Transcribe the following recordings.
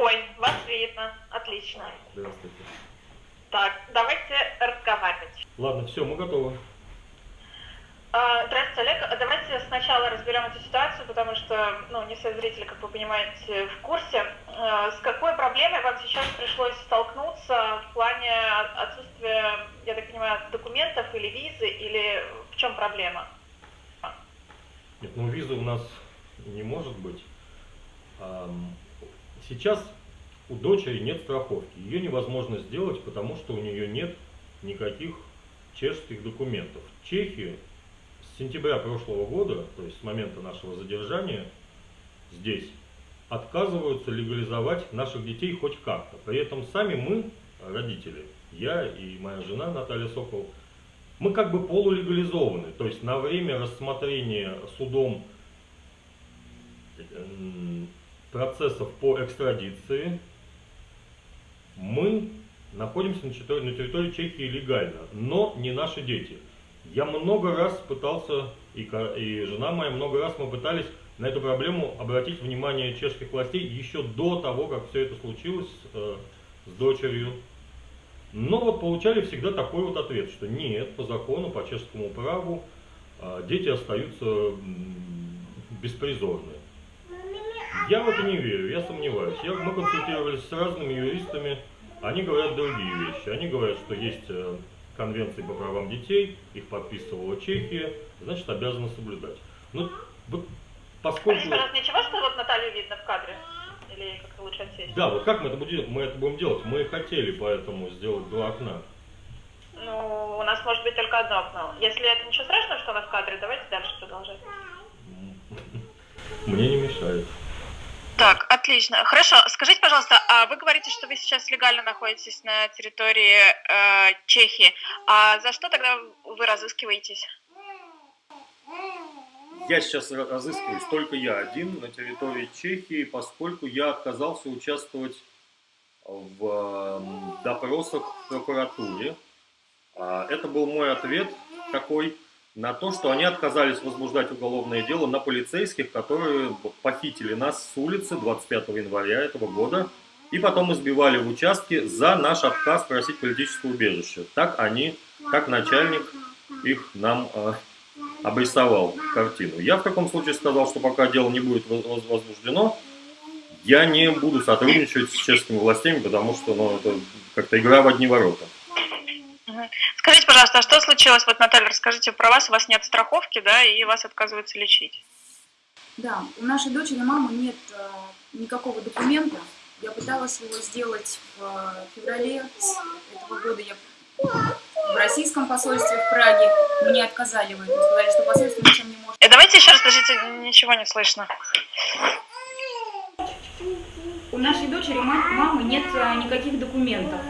Ой, вас видно. Отлично. Здравствуйте. Так, давайте разговаривать. Ладно, все, мы готовы. А, Здравствуйте, Олег. Давайте сначала разберем эту ситуацию, потому что, ну, не все зрители, как вы понимаете, в курсе. А, С какой проблемой вам сейчас пришлось столкнуться в плане отсутствия, я так понимаю, документов или визы, или в чем проблема? Нет, ну визы у нас не может быть. Сейчас у дочери нет страховки. Ее невозможно сделать, потому что у нее нет никаких чешских документов. В Чехии с сентября прошлого года, то есть с момента нашего задержания здесь, отказываются легализовать наших детей хоть как-то. При этом сами мы, родители, я и моя жена Наталья Сокол, мы как бы полулегализованы. То есть на время рассмотрения судом процессов по экстрадиции мы находимся на территории, на территории Чехии легально, но не наши дети. Я много раз пытался, и, и жена моя, много раз мы пытались на эту проблему обратить внимание чешских властей еще до того, как все это случилось э, с дочерью. Но вот получали всегда такой вот ответ, что нет, по закону, по чешскому праву э, дети остаются м, беспризорны. Я в это не верю, я сомневаюсь. Я, мы консультировались с разными юристами, они говорят другие вещи. Они говорят, что есть э, конвенции по правам детей, их подписывала Чехия, значит обязаны соблюдать. Ну, вот поскольку... Скажите, пожалуйста, ничего, что вот Наталью видно в кадре? Или как-то лучше отсесть? Да, вот как мы это будем, мы это будем делать? Мы хотели поэтому сделать два окна. Ну, у нас может быть только одно окно. Если это ничего страшного, что она в кадре, давайте дальше продолжать. Мне не мешает. Так, отлично. Хорошо. Скажите, пожалуйста, а вы говорите, что вы сейчас легально находитесь на территории э, Чехии. А за что тогда вы разыскиваетесь? Я сейчас ра- разыскиваюсь только я один на территории Чехии, поскольку я отказался участвовать в эм, допросах в прокуратуре. А, Это был мой ответ такой на то, что они отказались возбуждать уголовное дело на полицейских, которые похитили нас с улицы 25 января этого года и потом избивали в участке за наш отказ просить политическое убежище. Так они, как начальник их нам э, обрисовал картину. Я в таком случае сказал, что пока дело не будет воз- воз- возбуждено, я не буду сотрудничать с чешскими властями, потому что ну, это как-то игра в одни ворота. Скажите, пожалуйста, а что случилось? Вот, Наталья, расскажите про вас. У вас нет страховки, да, и вас отказываются лечить. Да, у нашей дочери мамы нет э, никакого документа. Я пыталась его сделать в феврале этого года. Я в российском посольстве в Праге мне отказали в этом. Сказали, что посольство ничем не может. Э, давайте еще раз, подождите, ничего не слышно. У нашей дочери ма- мамы нет э, никаких документов.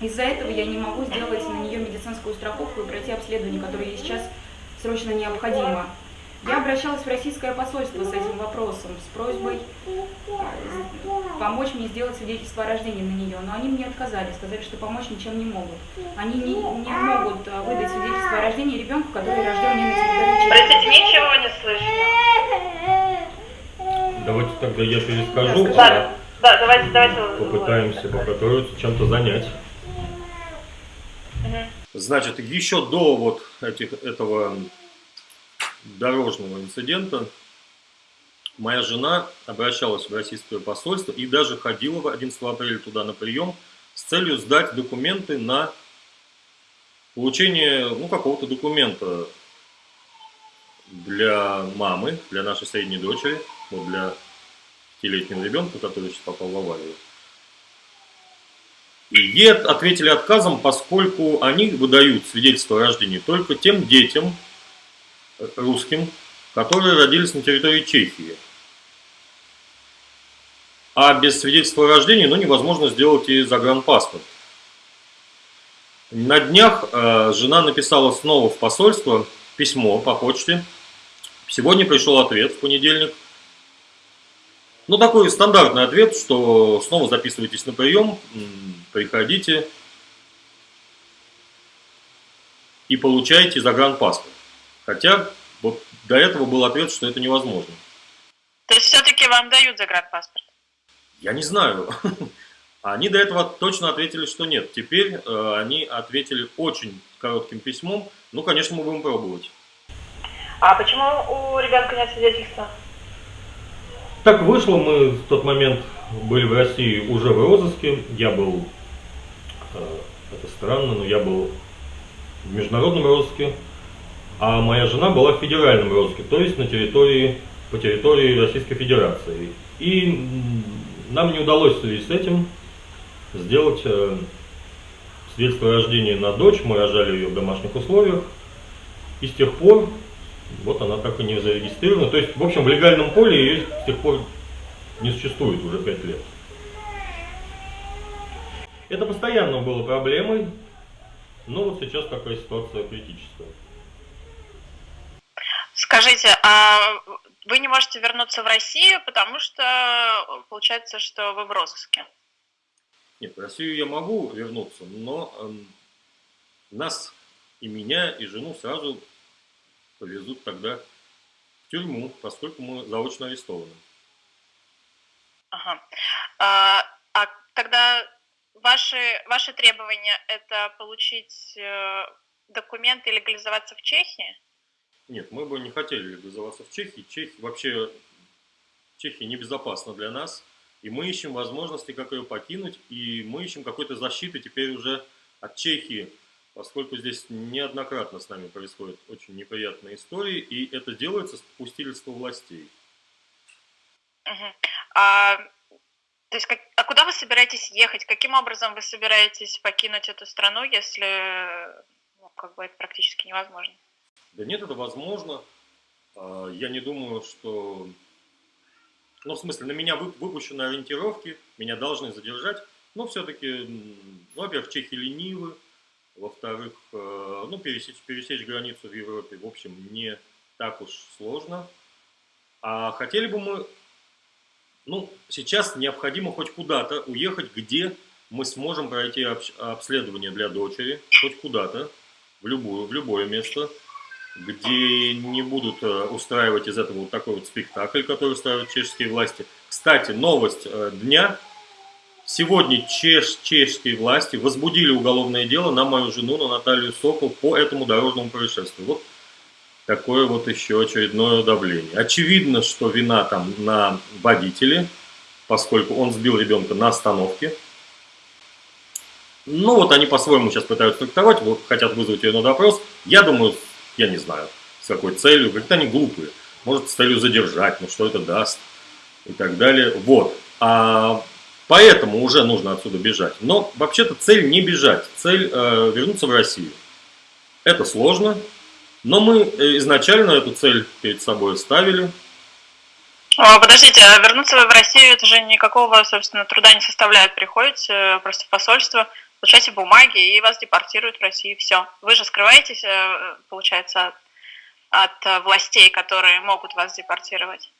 Из-за этого я не могу сделать на нее медицинскую страховку и пройти обследование, которое ей сейчас срочно необходимо. Я обращалась в российское посольство с этим вопросом, с просьбой э, помочь мне сделать свидетельство о рождении на нее, но они мне отказали, сказали, что помочь ничем не могут. Они не, не могут э, выдать свидетельство о рождении ребенку, который рожден не на территории. Простите, ничего не слышно. Давайте тогда я перескажу, Да, а да, давайте, давайте. попытаемся троицу чем-то занять. Значит, еще до вот этих, этого дорожного инцидента моя жена обращалась в российское посольство и даже ходила в 11 апреля туда на прием с целью сдать документы на получение ну, какого-то документа для мамы, для нашей средней дочери, вот для пятилетнего ребенка, который сейчас попал в аварию. И от- ответили отказом, поскольку они выдают свидетельство о рождении только тем детям э, русским, которые родились на территории Чехии. А без свидетельства о рождении ну, невозможно сделать и загранпаспорт. На днях э, жена написала снова в посольство письмо по почте. Сегодня пришел ответ в понедельник. Ну, такой стандартный ответ, что снова записывайтесь на прием, приходите и получаете загранпаспорт. Хотя вот до этого был ответ, что это невозможно. То есть все-таки вам дают загранпаспорт? Я не знаю. Они до этого точно ответили, что нет. Теперь э, они ответили очень коротким письмом. Ну, конечно, мы будем пробовать. А почему у ребенка нет свидетельства? Так вышло, мы в тот момент были в России уже в розыске. Я был, э, это странно, но я был в международном розыске, а моя жена была в федеральном розыске, то есть на территории, по территории Российской Федерации. И нам не удалось в связи с этим сделать э, свидетельство о рождении на дочь, мы рожали ее в домашних условиях, и с тех пор вот она так и не зарегистрирована. То есть, в общем, в легальном поле ее с тех пор не существует уже пять лет. Это постоянно было проблемой, но вот сейчас такая ситуация критическая. Скажите, а вы не можете вернуться в Россию, потому что получается, что вы в розыске? Нет, в Россию я могу вернуться, но э, нас и меня, и жену сразу повезут тогда в тюрьму, поскольку мы заочно арестованы. Ага. А, а тогда ваши, ваши требования это получить э, документы и легализоваться в Чехии? Нет, мы бы не хотели легализоваться в Чехии. Чехия вообще Чехия небезопасна для нас. И мы ищем возможности, как ее покинуть. И мы ищем какой-то защиты теперь уже от Чехии поскольку здесь неоднократно с нами происходят очень неприятные истории, и это делается с попустительства властей. Угу. А, то есть, как, а куда вы собираетесь ехать? Каким образом вы собираетесь покинуть эту страну, если ну, как бы это практически невозможно? Да нет, это возможно. А, я не думаю, что... Ну, в смысле, на меня выпущены ориентировки, меня должны задержать, но все-таки, ну, во-первых, чехи ленивы, во-вторых, э, ну, пересечь, пересечь границу в Европе, в общем, не так уж сложно. А хотели бы мы, ну, сейчас необходимо хоть куда-то уехать, где мы сможем пройти обследование для дочери, хоть куда-то, в, любую, в любое место, где не будут э, устраивать из этого вот такой вот спектакль, который устраивают чешские власти. Кстати, новость э, дня – Сегодня чеш, чешские власти возбудили уголовное дело на мою жену, на Наталью Сокол, по этому дорожному происшествию. Вот такое вот еще очередное давление. Очевидно, что вина там на водителе, поскольку он сбил ребенка на остановке. Ну вот они по-своему сейчас пытаются трактовать, вот хотят вызвать ее на допрос. Я думаю, я не знаю, с какой целью, как-то они глупые. Может, с целью задержать, ну что это даст и так далее. Вот. А Поэтому уже нужно отсюда бежать. Но вообще-то цель не бежать, цель э, вернуться в Россию. Это сложно, но мы э, изначально эту цель перед собой ставили. О, подождите, а вернуться в Россию это же никакого, собственно, труда не составляет. Приходите э, просто в посольство, получаете бумаги и вас депортируют в Россию. Все. Вы же скрываетесь, э, получается, от властей, которые могут вас депортировать.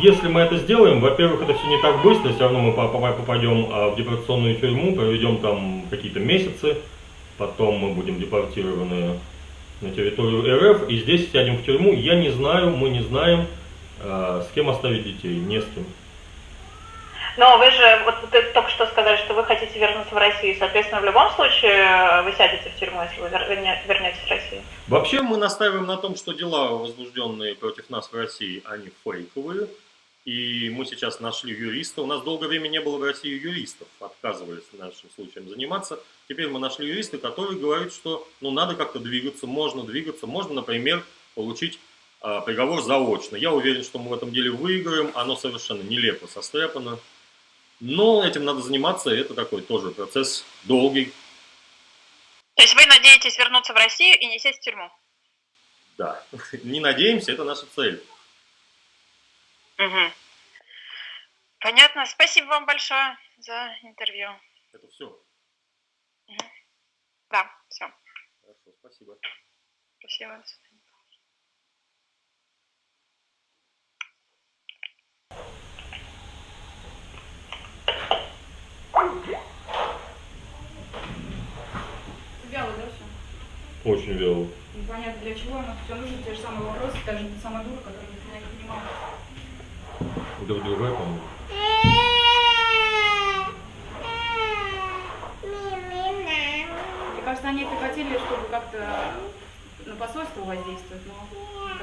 Если мы это сделаем, во-первых, это все не так быстро, все равно мы попадем а, в депортационную тюрьму, проведем там какие-то месяцы, потом мы будем депортированы на территорию РФ, и здесь сядем в тюрьму. Я не знаю, мы не знаем, а, с кем оставить детей, не с кем. Но вы же, вот вы только что сказали, что вы хотите вернуться в Россию, соответственно, в любом случае э, вы сядете в тюрьму, если вы вернетесь в Россию? Вообще мы настаиваем на том, что дела, возбужденные против нас в России, они фейковые, и мы сейчас нашли юриста. У нас долгое время не было в России юристов, отказывались нашим случаем заниматься. Теперь мы нашли юриста, который говорит, что ну, надо как-то двигаться, можно двигаться, можно, например, получить э, приговор заочно. Я уверен, что мы в этом деле выиграем, оно совершенно нелепо состряпано. Но этим надо заниматься, это такой тоже процесс долгий. То есть вы надеетесь вернуться в Россию и не сесть в тюрьму? Да, не надеемся, это наша цель. Угу. Понятно. Спасибо вам большое за интервью. Это все? Угу. Да, все. Хорошо, спасибо. Спасибо. Вяло, да, все? Очень вяло. Непонятно для чего, но все нужно те же самые вопросы, даже сама дура, которая меня не это другой, по-моему. Мне кажется, они это чтобы как-то на посольство воздействовать, но...